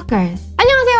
Stalkers.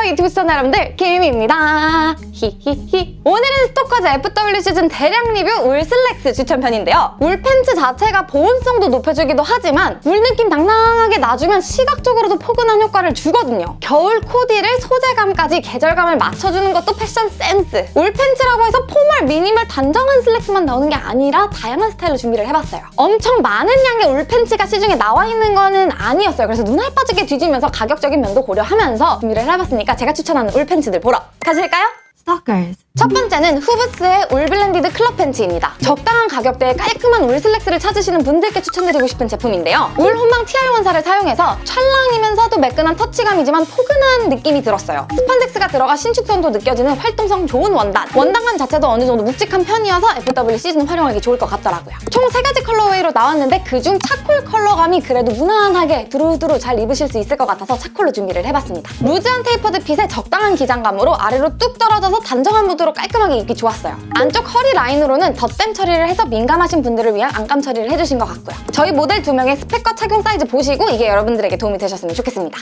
안녕하세요 유튜브 시청자 여러분들 김입니다. 히히히. 오늘은 스토커즈 FW 시즌 대량 리뷰 울 슬랙스 추천편인데요. 울 팬츠 자체가 보온성도 높여주기도 하지만 울 느낌 당당하게 놔주면 시각적으로도 포근한 효과를 주거든요. 겨울 코디를 소재감까지 계절감을 맞춰주는 것도 패션 센스. 울 팬츠라고 해서 formal, minimal, 단정한 슬랙스만 나오는 게 아니라 다양한 스타일로 준비를 해봤어요. 엄청 많은 양의 울 팬츠가 시중에 나와 있는 거는 아니었어요. 그래서 눈알 빠지게 뒤지면서 가격적인 면도 고려하면서 준비를 해봤으니까 제가 추천하는 울 팬츠들 보러 가실까요? Stalkers. 첫 번째는 후브스의 울 blended 클럽 팬츠입니다. 적당한 가격대에 깔끔한 울 슬랙스를 찾으시는 분들께 추천드리고 싶은 제품인데요. 울 혼방 TR 원사를 사용해서 찰랑이면서도 매끈한 터치감이지만 포근한 느낌이 들었어요. 스판덱스가 들어가 신축성도 느껴지는 활동성 좋은 원단. 원단감 자체도 어느 정도 묵직한 편이어서 FW 시즌 활용하기 좋을 것 같더라고요. 총 세가지 colorway로 나왔는데 그중 charcoal 컬러감이 그래도 무난하게 두루두루 잘 입으실 수 있을 것 같아서 차콜로 준비를 해봤습니다. loose한 tapered fit에 적당한 기장감으로 아래로 뚝 떨어져서 단정한 무드 로 깔끔하게 입기 좋았어요. 안쪽 허리 라인으로는 덧댐 처리를 해서 민감하신 분들을 위한 안감 처리를 해주신 것 같고요. 저희 모델 두 명의 스펙과 착용 사이즈 보시고 이게 여러분들에게 도움이 되셨으면 좋겠습니다.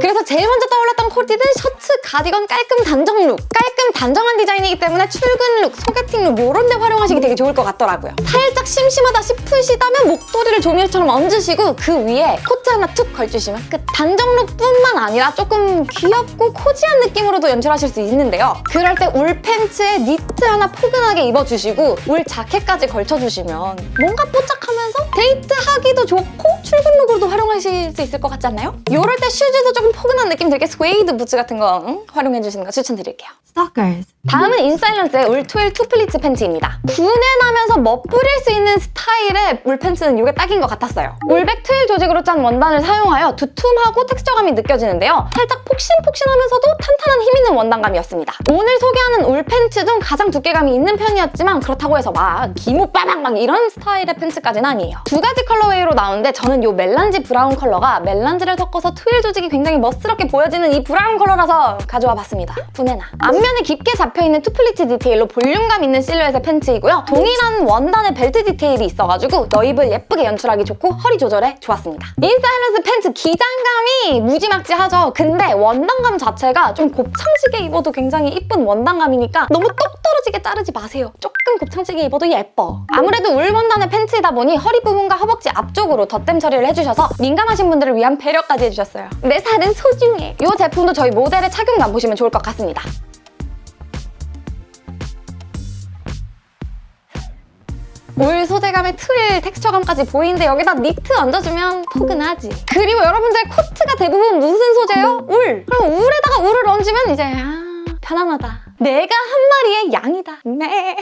그래서 제일 먼저 떠올랐던 코디는 셔츠, 가디건, 깔끔 단정 look. 깔끔 단정한 디자인이기 때문에 출근 look, 소개팅 look 이런 데 활용하시기 되게 좋을 것 같더라고요. 살짝 심심하다 싶으시다면 목도리를 조미료처럼 얹으시고 그 위에 코트 하나 툭 걸쳐주시면 끝. 단정 look뿐만 아니라 조금 귀엽고 cozy한 느낌으로도 연출하실 수 있는데요. 그럴 때 울 팬츠에 니트 하나 포근하게 입어주시고 울 자켓까지 걸쳐주시면 뭔가 뽀짝하면서 데이트하기도 좋고 출근 look으로도 활용하실 수 있을 것 같지 않나요? 이럴 때 슈즈도 조금 포근한 느낌 들게 스웨이드 부츠 같은 거 응? 활용해주시는 거 추천드릴게요. Stalkers. 다음은 인사일런스의 울 twill two pleats 팬츠입니다. 분내 나면서 멋부릴 수 있는 스타일의 울 팬츠는 이게 딱인 것 같았어요. 울백 twill 조직으로 짠 원단을 사용하여 두툼하고 텍스처감이 느껴지는데요. 살짝 폭신폭신하면서도 탄탄한 힘 있는 원단감이었습니다. 오늘 소개하는 울 팬츠 중 가장 두께감이 있는 편이었지만 그렇다고 해서 막 기모 빠방 막 이런 스타일의 팬츠까지는 아니에요. 두 가지 colorway로 나오는데 저는 이 melange 브라운 컬러가 melange를 섞어서 twill 조직이 굉장히 멋스럽게 보여지는 이 브라운 컬러라서 가져와 봤습니다. 분내 나. 앞면에 깊게 잡혀있는 two pleats 디테일로 볼륨감 있는 실루엣의 팬츠이고요. 동일한 원단의 벨트 디테일이 있어가지고 넣입을 예쁘게 연출하기 좋고 허리 조절에 좋았습니다. 인사일런스 팬츠 기장감이 무지막지하죠. 근데 원단감 자체가 좀 곱창지게 입어도 굉장히 이쁜 원단감이니까 너무 똑 떨어지게 자르지 마세요. 조금 곱창지게 입어도 예뻐. 아무래도 울 원단의 팬츠이다 보니 허리 부분과 허벅지 앞쪽으로 덧댐 처리를 해주셔서 민감하신 분들을 위한 배려까지 해주셨어요. 내 살은 소중해. 이 제품도 저희 모델의 착용감 보시면 좋을 것 같습니다. 울 소재감의 twill texture감까지 보이는데 여기다 니트 얹어주면 포근하지. 그리고 여러분들 코트가 대부분 무슨 소재예요? 울! 그럼 울에다가 울을 얹으면 이제 아 편안하다. 내가 한 마리의 양이다. 네.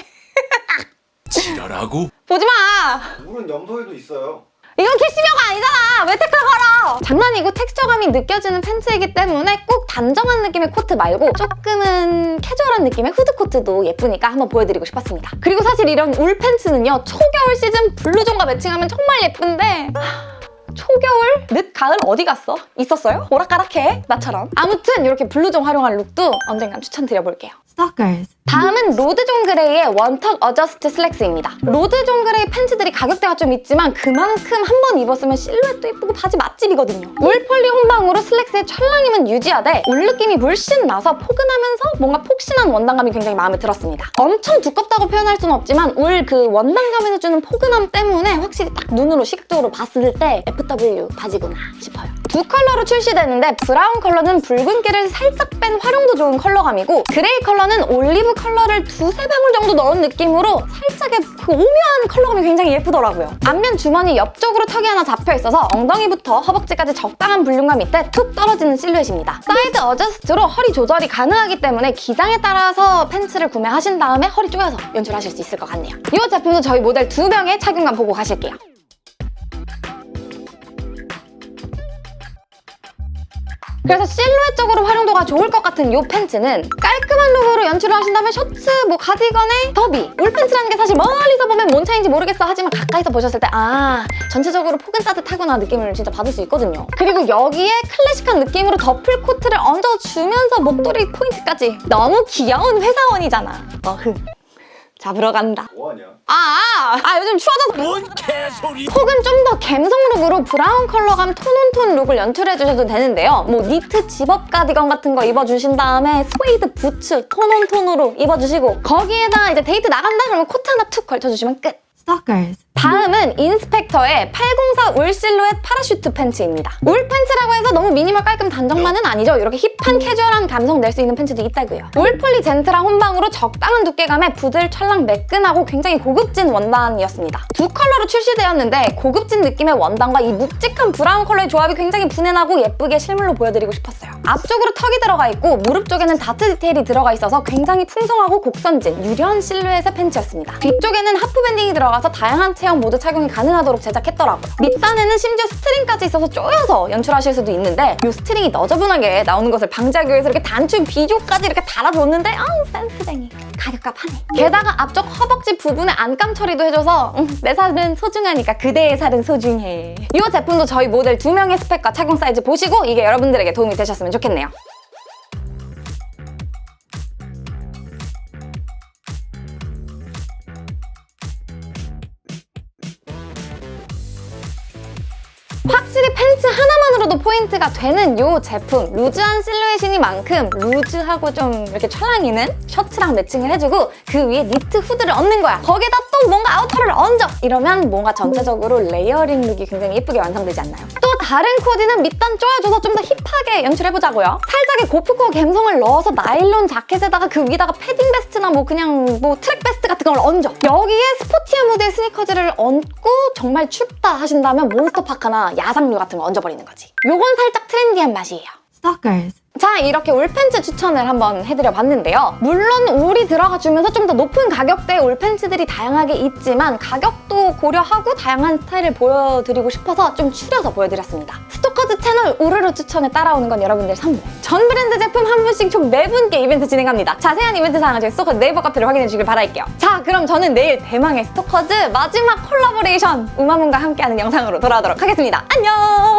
지랄하고 보지 마! 울은 염소에도 있어요. 이건 캐시미어가 아니잖아! 왜 태클 걸어! 장난이고 텍스처감이 느껴지는 팬츠이기 때문에 꼭 단정한 느낌의 코트 말고 조금은 캐주얼한 느낌의 후드 코트도 예쁘니까 한번 보여드리고 싶었습니다. 그리고 사실 이런 울 팬츠는요 초겨울 시즌 blouson과 매칭하면 정말 예쁜데 하, 초겨울? 늦가을 어디 갔어? 있었어요? 오락가락해 나처럼 아무튼 이렇게 blouson 활용한 look도 언젠간 추천드려볼게요. Stalkers. 다음은 로드 존 그레이의 one tuck adjust 슬랙스입니다. 로드 존 그레이 팬츠들이 가격대가 좀 있지만 그만큼 한 번 입었으면 실루엣도 예쁘고 바지 맛집이거든요. 울 poly 혼방으로 슬랙스의 찰랑임은 유지하되 울 느낌이 물씬 나서 포근하면서 뭔가 폭신한 원단감이 굉장히 마음에 들었습니다. 엄청 두껍다고 표현할 수는 없지만 울 그 원단감에서 주는 포근함 때문에 확실히 딱 눈으로 시각적으로 봤을 때 FW 바지구나 싶어요. 두 컬러로 출시되는데 브라운 컬러는 붉은기를 살짝 뺀 활용도 좋은 컬러감이고 그레이 컬러는 올리브 컬러를 두세 방울 정도 넣은 느낌으로 살짝의 그 오묘한 컬러감이 굉장히 예쁘더라고요. 앞면 주머니 옆쪽으로 턱이 하나 잡혀있어서 엉덩이부터 허벅지까지 적당한 볼륨감 밑에 툭 떨어지는 실루엣입니다. side adjust로 허리 조절이 가능하기 때문에 기장에 따라서 팬츠를 구매하신 다음에 허리 조여서 연출하실 수 있을 것 같네요. 이 제품도 저희 모델 두 명의 착용감 보고 가실게요. 그래서 실루엣적으로 활용도가 좋을 것 같은 이 팬츠는 깔끔한 룩으로 연출을 하신다면 셔츠, 뭐 가디건에 더비 울 팬츠라는 게 사실 멀리서 보면 뭔 차이인지 모르겠어. 하지만 가까이서 보셨을 때 아 전체적으로 포근 따뜻하구나 느낌을 진짜 받을 수 있거든요. 그리고 여기에 클래식한 느낌으로 더플 코트를 얹어주면서 목도리 포인트까지 너무 귀여운 회사원이잖아. 어흥. 잡으러 간다. 뭐하냐? 아, 아 요즘 추워져서 뭔 개소리 혹은 좀더 감성 룩으로 브라운 컬러감 tone on tone 룩을 연출해주셔도 되는데요. 뭐 니트 집업 가디건 같은 거 입어주신 다음에 스웨이드 부츠 tone on tone으로 입어주시고 거기에다 이제 데이트 나간다 그러면 코트 하나 툭 걸쳐주시면 끝. Stalkers. 다음은 인스펙터의 804 울 실루엣 parachute 팬츠입니다. 울 팬츠라고 해서 너무 미니멀 깔끔 단정만은 아니죠. 이렇게 힙한 캐주얼한 감성 낼 수 있는 팬츠도 있다고요. 울 폴리 젠틀한 혼방으로 적당한 두께감에 부들 찰랑 매끈하고 굉장히 고급진 원단이었습니다. 두 컬러로 출시되었는데 고급진 느낌의 원단과 이 묵직한 브라운 컬러의 조합이 굉장히 부내나고 예쁘게 실물로 보여드리고 싶었어요. 앞쪽으로 턱이 들어가 있고 무릎 쪽에는 다트 디테일이 들어가 있어서 굉장히 풍성하고 곡선진, 유려한 실루엣의 팬츠였습니다. 뒤쪽에는 half banding이 들어가서 다양한 체형 모두 착용이 가능하도록 제작했더라고요. 밑단에는 심지어 string까지 있어서 쪼여서 연출하실 수도 있는데 이 string이 너저분하게 나오는 것을 방지하기 위해서 이렇게 단추 비조까지 이렇게 달아줬는데 아우 센스쟁이 가격값 하네. 게다가 앞쪽 허벅지 부분에 안감 처리도 해줘서 음, 내 살은 소중하니까 그대의 살은 소중해. 이 제품도 저희 모델 두 명의 스펙과 착용 사이즈 보시고 이게 여러분들에게 도움이 되셨으면 좋겠 네요. 확실히 팬츠 하나만으로도 포인트가 되는 이 제품 루즈한 실루엣이니만큼 루즈하고 좀 이렇게 찰랑이는 셔츠랑 매칭을 해주고 그 위에 니트 후드를 얹는 거야 거기다 또 뭔가 아우터를 얹어 이러면 뭔가 전체적으로 layering 룩이 굉장히 예쁘게 완성되지 않나요? 또 다른 코디는 밑단 쪼여줘서 좀 더 힙하게 연출해보자고요 살짝의 고프코어 감성을 넣어서 나일론 자켓에다가 그 위다가 패딩 vest나 뭐 그냥 뭐 track vest 같은 걸 얹어 여기에 스포티한 무드의 스니커즈를 얹고 정말 춥다 하신다면 몬스터 파카나 야상류 같은 거 얹어버리는 거지. 요건 살짝 트렌디한 맛이에요. Stalkers. 자 이렇게 울팬츠 추천을 한번 해드려봤는데요. 물론 울이 들어가주면서 좀 더 높은 가격대의 울팬츠들이 다양하게 있지만 가격도 고려하고 다양한 스타일을 보여드리고 싶어서 좀 추려서 보여드렸습니다. 스토커즈 채널 우르르 추천에 따라오는 건 여러분들 선물. 전 브랜드 제품 한 분씩 총 4분께 이벤트 진행합니다. 자세한 이벤트 사항은 저희 스토커즈 네이버 카페를 확인해 주길 바랄게요. 자 그럼 저는 내일 대망의 스토커즈 마지막 콜라보레이션 우마문과 함께하는 영상으로 돌아오도록 하겠습니다. 안녕!